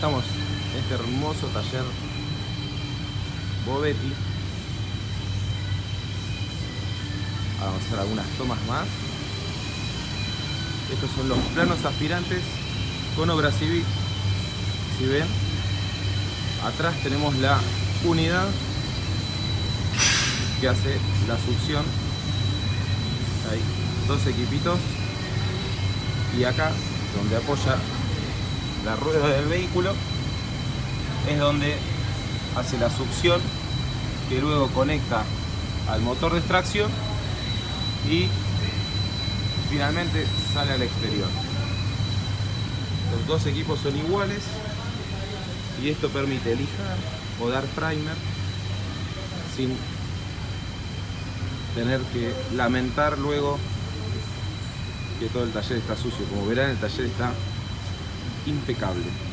estamos en este hermoso taller Bovetti. Vamos a hacer algunas tomas más. Estos son los planos aspirantes con obra civil. Si ven, atrás tenemos la unidad que hace la succión. Hay dos equipitos. Y acá, donde apoya la rueda del vehículo, es donde hace la succión que luego conecta al motor de extracción y finalmente sale al exterior. Los dos equipos son iguales y esto permite lijar o dar primer sin tener que lamentar luego que todo el taller está sucio. Como verán el taller está impecable.